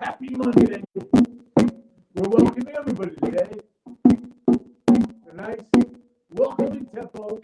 Happy Monday. We're welcoming everybody today. Nice. nice welcoming tempo.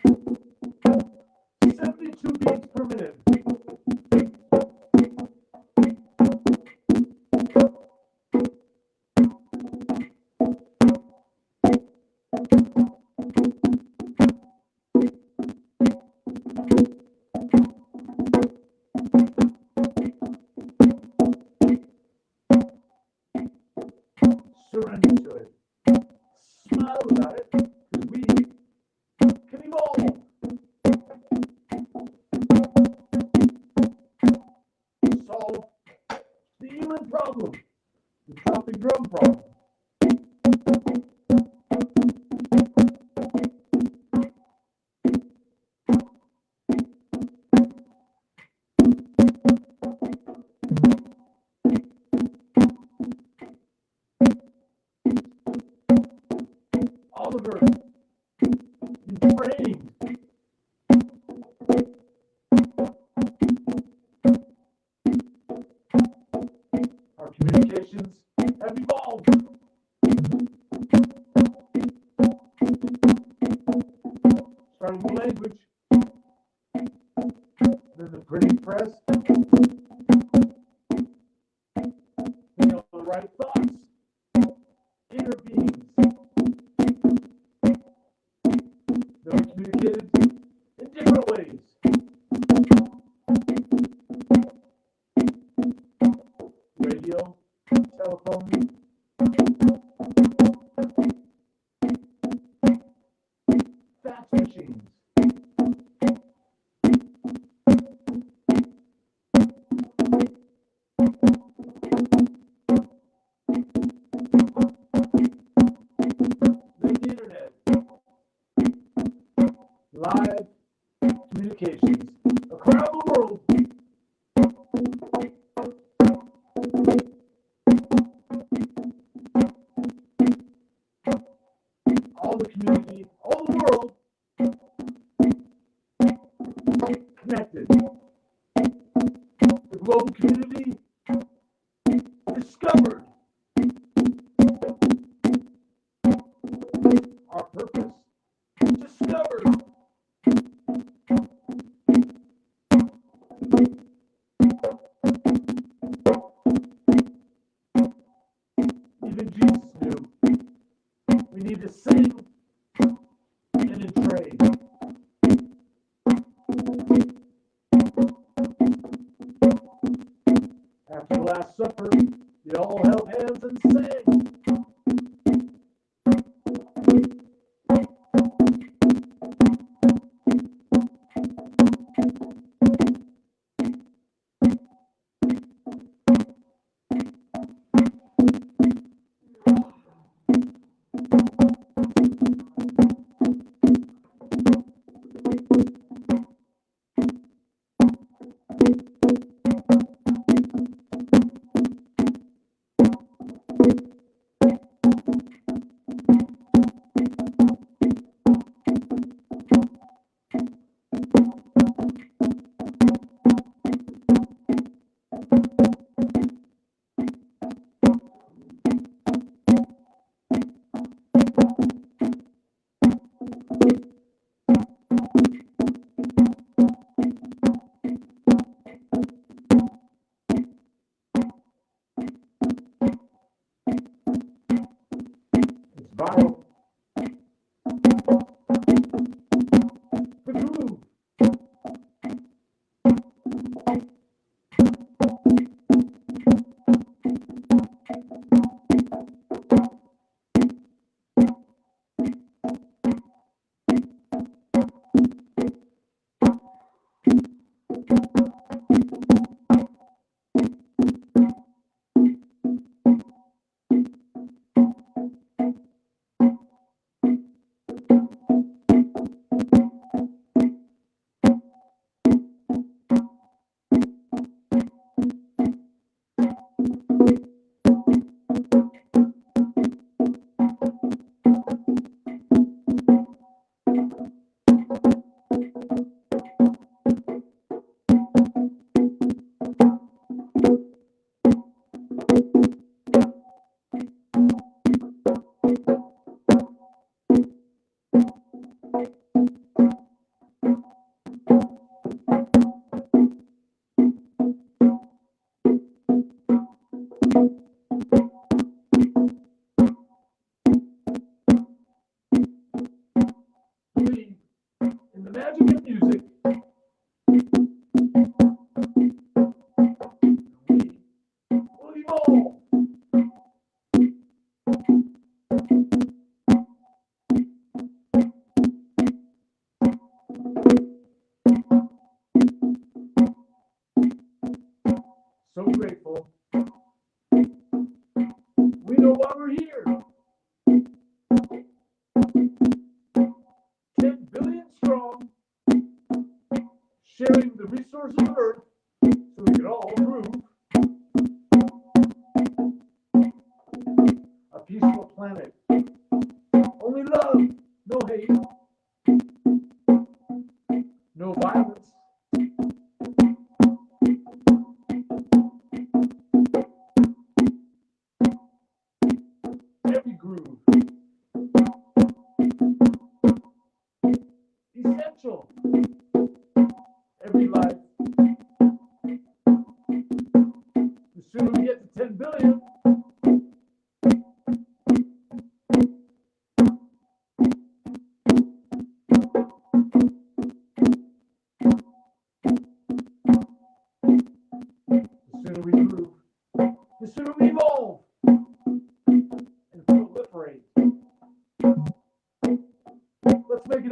Father's word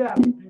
it happen,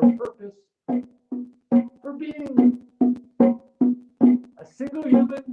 Purpose for being a single human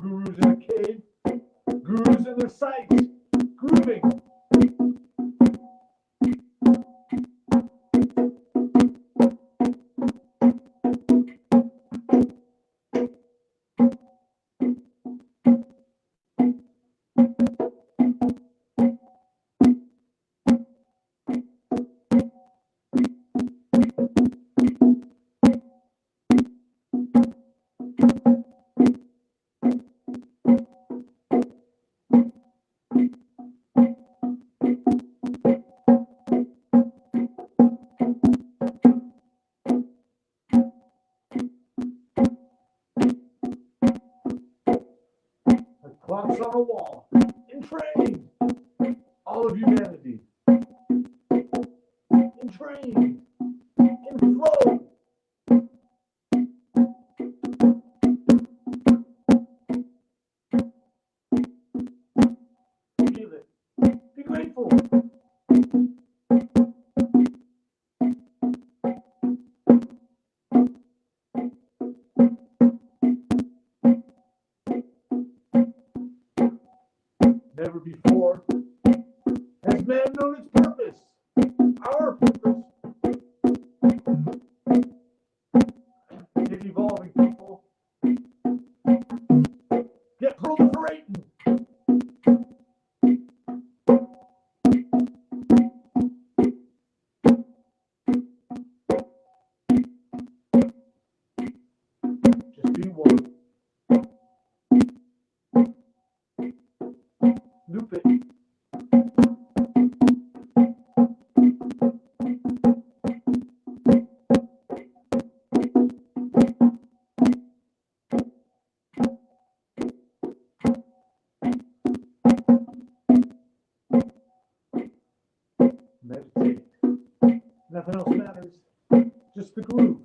Gurus Arcade, Gurus in the Sight, Grooving, begrüßt.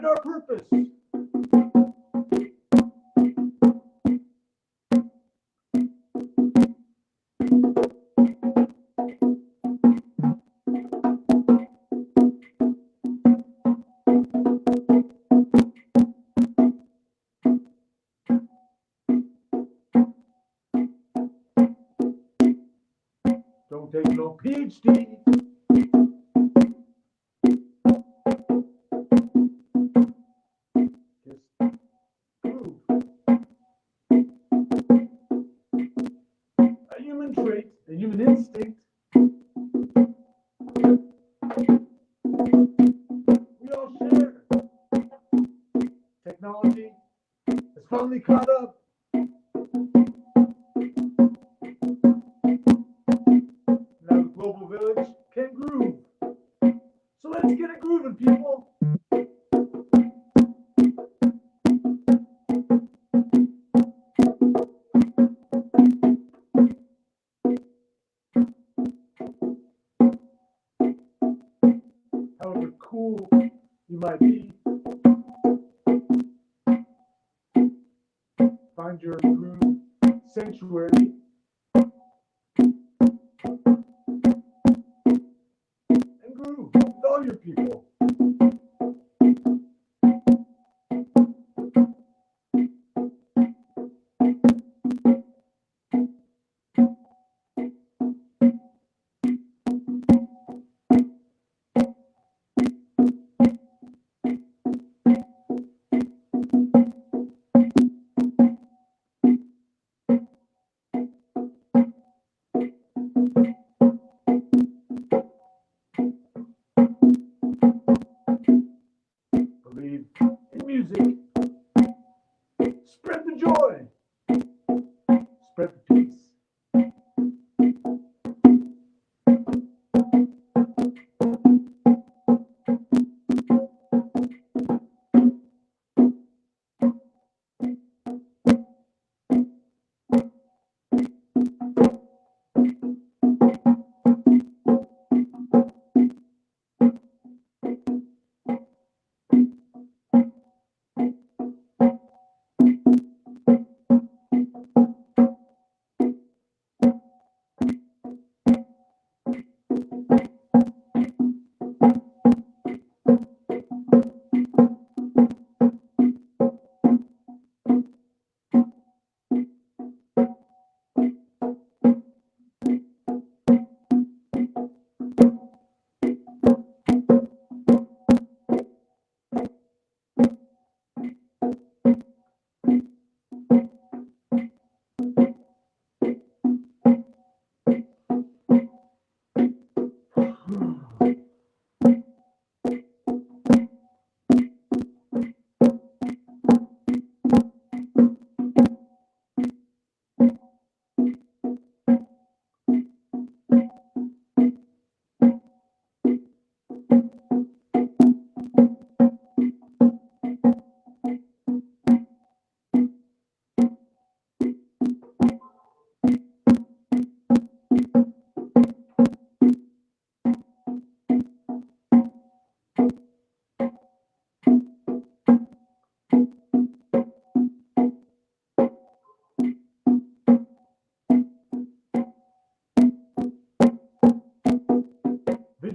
find our purpose. People.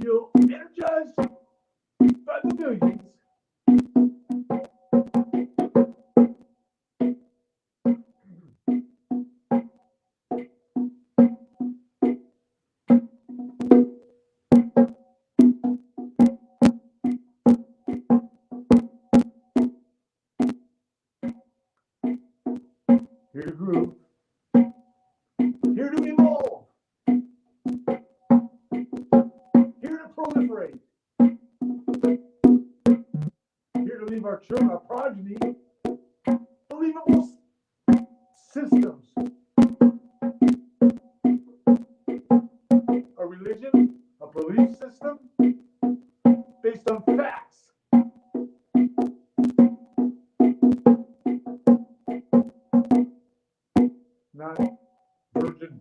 Video energized by the millions.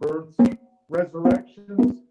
Births, resurrections,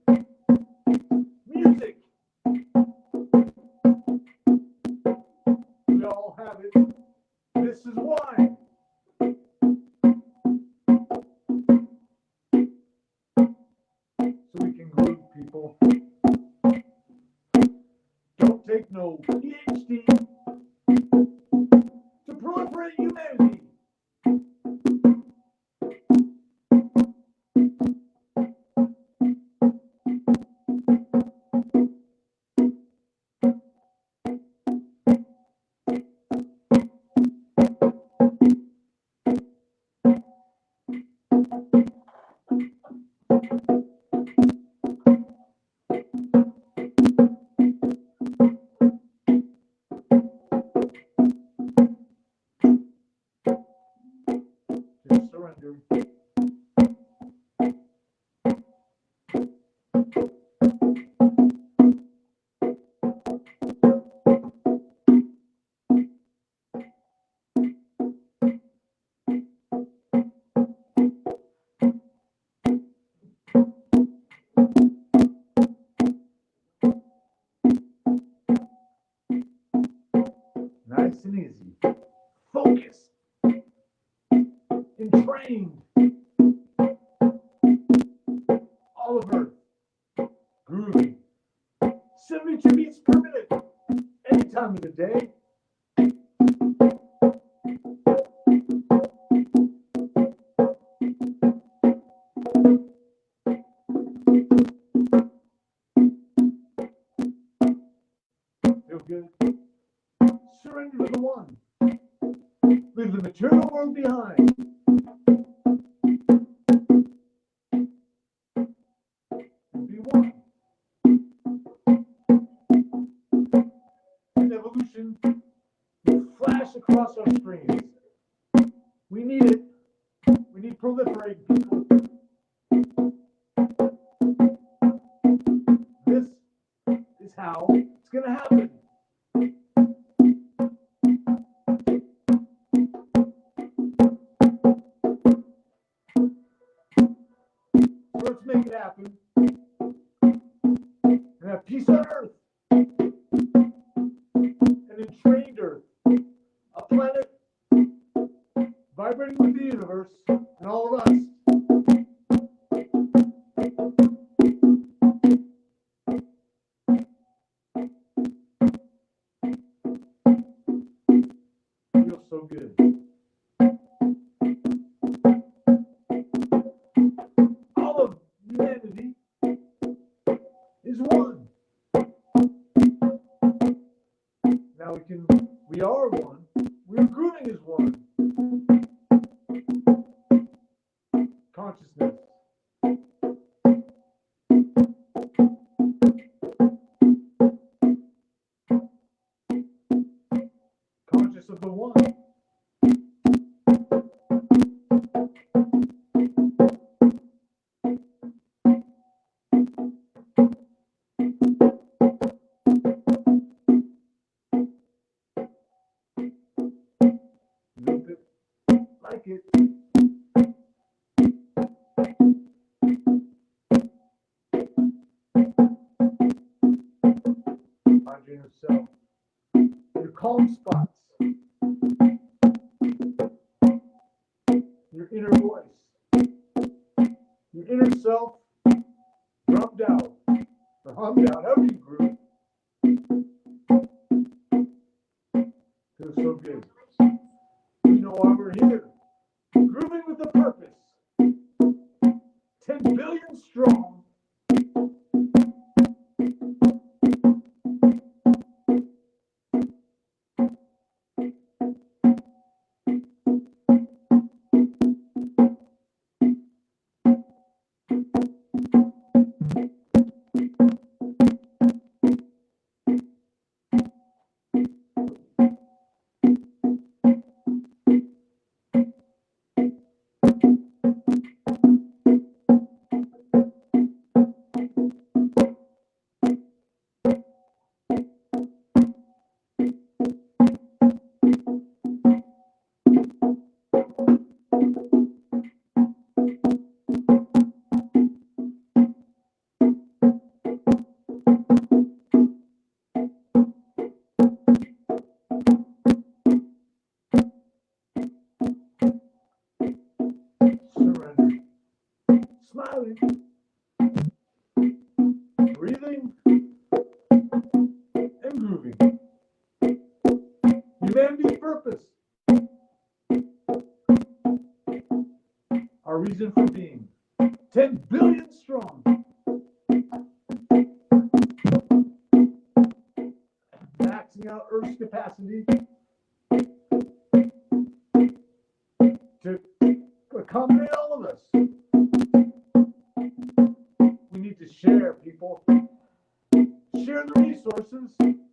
resources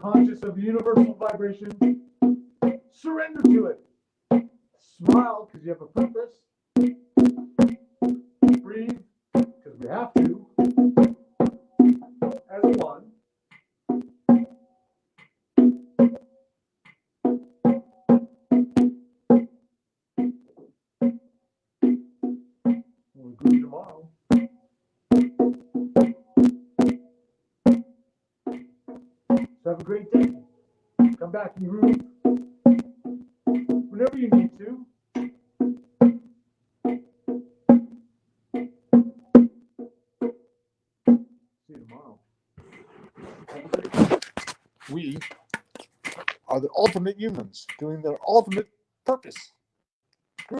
conscious of universal vibration, surrender to it. Smile because you have a purpose. Breathe because we have to. doing their ultimate